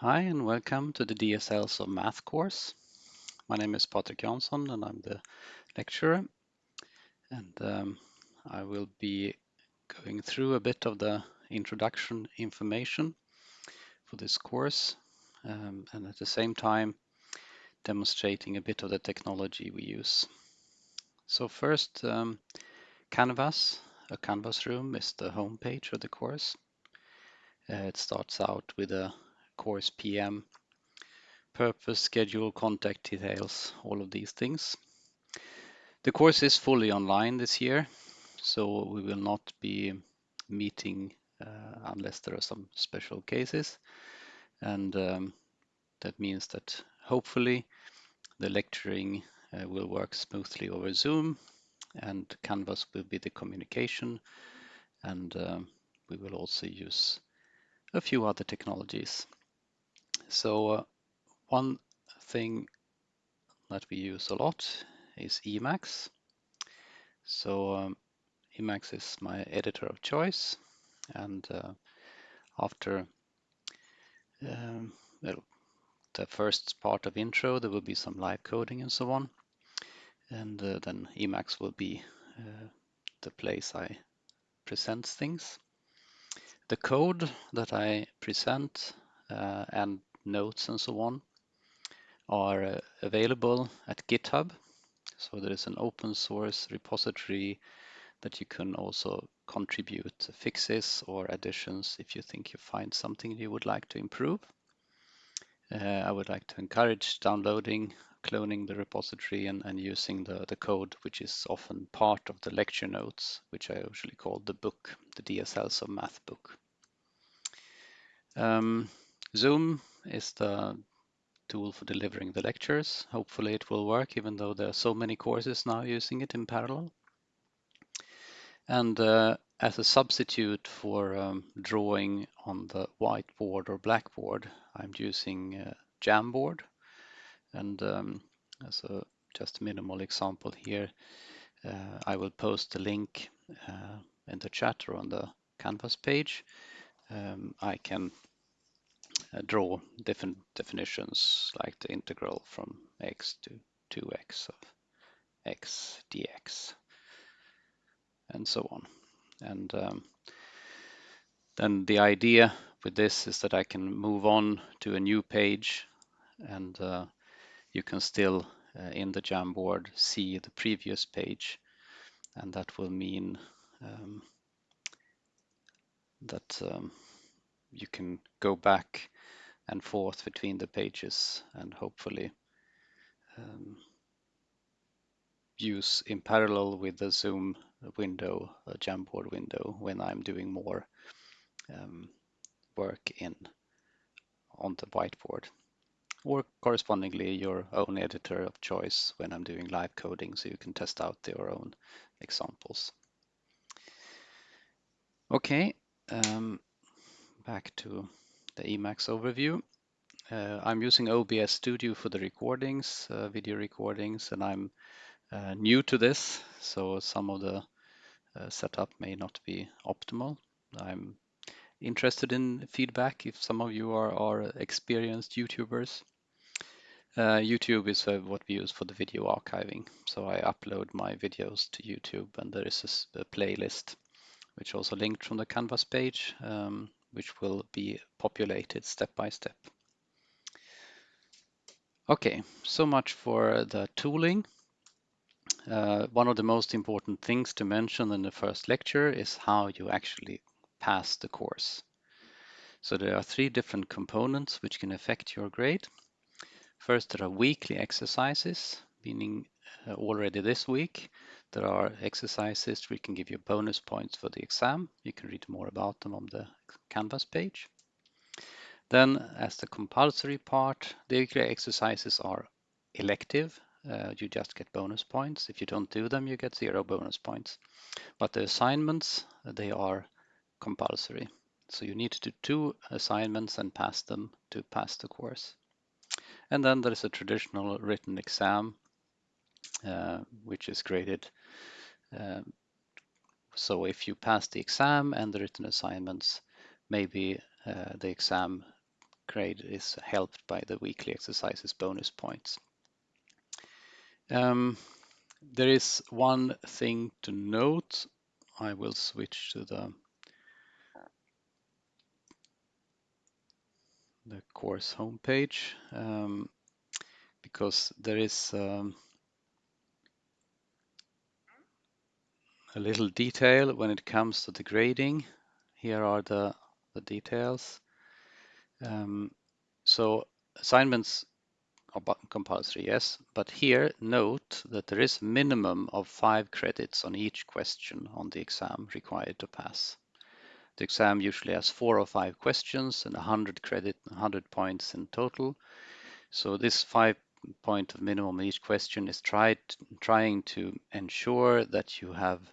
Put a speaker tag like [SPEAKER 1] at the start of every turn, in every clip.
[SPEAKER 1] Hi and welcome to the DSLs of Math course. My name is Patrik Jansson and I'm the lecturer and um, I will be going through a bit of the introduction information for this course um, and at the same time demonstrating a bit of the technology we use. So first, um, Canvas, a Canvas room is the home page of the course. Uh, it starts out with a course PM purpose, schedule, contact details, all of these things. The course is fully online this year, so we will not be meeting uh, unless there are some special cases. And um, that means that hopefully the lecturing uh, will work smoothly over Zoom and Canvas will be the communication and um, we will also use a few other technologies. So uh, one thing that we use a lot is Emacs. So um, Emacs is my editor of choice and uh, after um, well, the first part of intro there will be some live coding and so on and uh, then Emacs will be uh, the place I present things. The code that I present uh, and notes and so on are uh, available at GitHub. So there is an open source repository that you can also contribute fixes or additions if you think you find something you would like to improve. Uh, I would like to encourage downloading, cloning the repository and, and using the, the code, which is often part of the lecture notes, which I usually call the book, the DSLs of Math book. Um, Zoom is the tool for delivering the lectures. Hopefully it will work, even though there are so many courses now using it in parallel. And uh, as a substitute for um, drawing on the whiteboard or blackboard, I'm using uh, Jamboard. And um, as a just minimal example here, uh, I will post the link uh, in the chat or on the Canvas page. Um, I can draw different definitions like the integral from x to 2x of x dx and so on. And um, then the idea with this is that I can move on to a new page and uh, you can still uh, in the Jamboard see the previous page and that will mean um, that um, you can go back and forth between the pages and hopefully um, use in parallel with the Zoom window, a Jamboard window, when I'm doing more um, work in on the whiteboard. Or correspondingly, your own editor of choice when I'm doing live coding, so you can test out your own examples. Okay, um, back to the Emacs overview. Uh, I'm using OBS Studio for the recordings, uh, video recordings, and I'm uh, new to this, so some of the uh, setup may not be optimal. I'm interested in feedback if some of you are, are experienced YouTubers. Uh, YouTube is uh, what we use for the video archiving. So I upload my videos to YouTube and there is a, a playlist which also linked from the Canvas page, um, which will be populated step by step. Okay, so much for the tooling. Uh, one of the most important things to mention in the first lecture is how you actually pass the course. So there are three different components which can affect your grade. First, there are weekly exercises, meaning uh, already this week there are exercises we can give you bonus points for the exam. You can read more about them on the Canvas page. Then as the compulsory part, the exercises are elective. Uh, you just get bonus points. If you don't do them, you get zero bonus points. But the assignments, they are compulsory. So you need to do two assignments and pass them to pass the course. And then there is a traditional written exam, uh, which is graded. Um, so if you pass the exam and the written assignments, maybe uh, the exam grade is helped by the weekly exercises bonus points. Um, there is one thing to note. I will switch to the the course homepage um, because there is um, a little detail when it comes to the grading. Here are the, the details. Um, so assignments are compulsory, yes, but here note that there is a minimum of five credits on each question on the exam required to pass. The exam usually has four or five questions and 100 credit, 100 points in total. So this five point of minimum each question is tried, trying to ensure that you have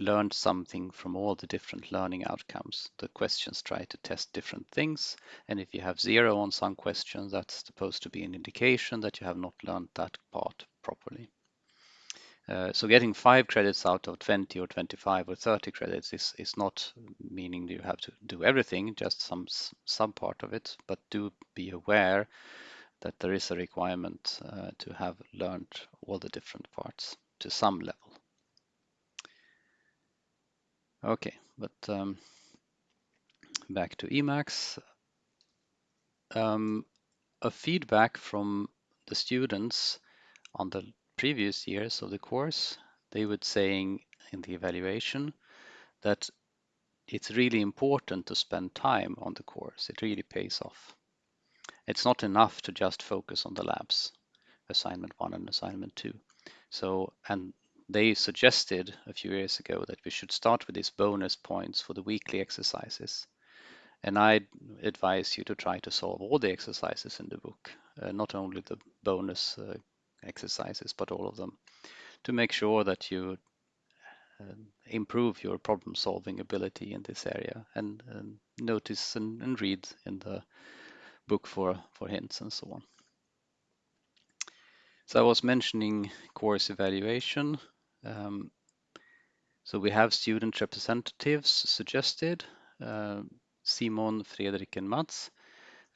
[SPEAKER 1] learned something from all the different learning outcomes. The questions try to test different things, and if you have zero on some questions, that's supposed to be an indication that you have not learned that part properly. Uh, so getting five credits out of 20 or 25 or 30 credits is, is not meaning you have to do everything, just some some part of it, but do be aware that there is a requirement uh, to have learned all the different parts to some level. Okay, but um, back to Emacs. Um, a feedback from the students on the previous years of the course, they would saying in the evaluation that it's really important to spend time on the course. It really pays off. It's not enough to just focus on the labs, assignment one and assignment two. So, and they suggested a few years ago that we should start with these bonus points for the weekly exercises. And I advise you to try to solve all the exercises in the book, uh, not only the bonus uh, exercises, but all of them, to make sure that you uh, improve your problem solving ability in this area and, and notice and, and read in the book for, for hints and so on. So I was mentioning course evaluation. Um, so we have student representatives suggested, uh, Simon, Fredrik and Mats.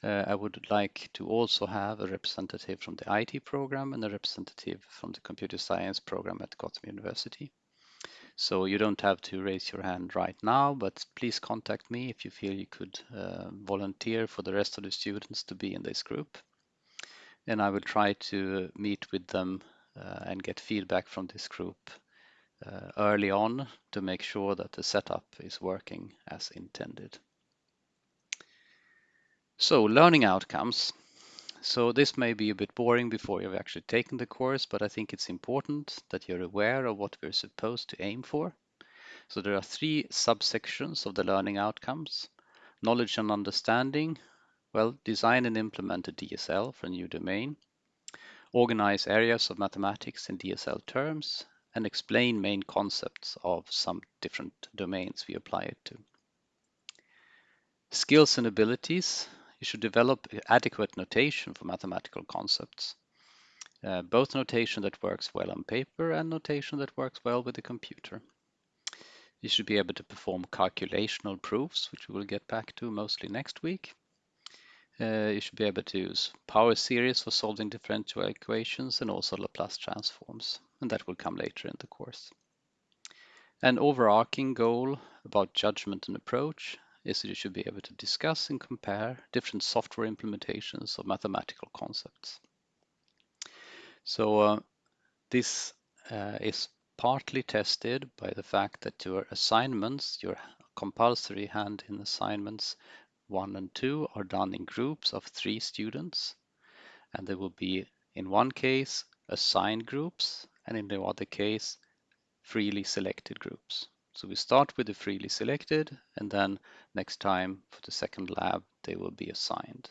[SPEAKER 1] Uh, I would like to also have a representative from the IT program and a representative from the computer science program at Gotham University. So you don't have to raise your hand right now, but please contact me if you feel you could uh, volunteer for the rest of the students to be in this group. And I will try to meet with them and get feedback from this group uh, early on to make sure that the setup is working as intended. So learning outcomes. So this may be a bit boring before you've actually taken the course, but I think it's important that you're aware of what we're supposed to aim for. So there are three subsections of the learning outcomes. Knowledge and understanding, well, design and implement a DSL for a new domain. Organize areas of mathematics in DSL terms, and explain main concepts of some different domains we apply it to. Skills and abilities. You should develop adequate notation for mathematical concepts. Uh, both notation that works well on paper and notation that works well with the computer. You should be able to perform calculational proofs, which we will get back to mostly next week. Uh, you should be able to use power series for solving differential equations and also Laplace transforms, and that will come later in the course. An overarching goal about judgment and approach is that you should be able to discuss and compare different software implementations of mathematical concepts. So uh, this uh, is partly tested by the fact that your assignments, your compulsory hand-in assignments, 1 and 2 are done in groups of three students and there will be in one case assigned groups and in the other case freely selected groups. So we start with the freely selected and then next time for the second lab they will be assigned.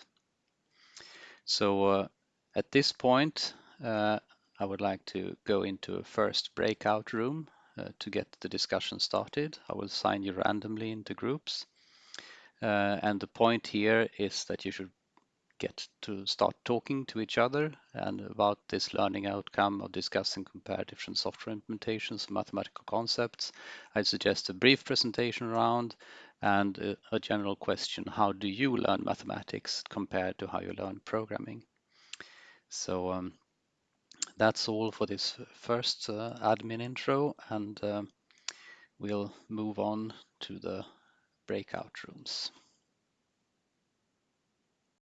[SPEAKER 1] So uh, at this point uh, I would like to go into a first breakout room uh, to get the discussion started. I will assign you randomly into groups uh, and the point here is that you should get to start talking to each other and about this learning outcome of discuss and compare different software implementations mathematical concepts. I suggest a brief presentation round and a, a general question, how do you learn mathematics compared to how you learn programming? So um, that's all for this first uh, admin intro and uh, we'll move on to the breakout rooms.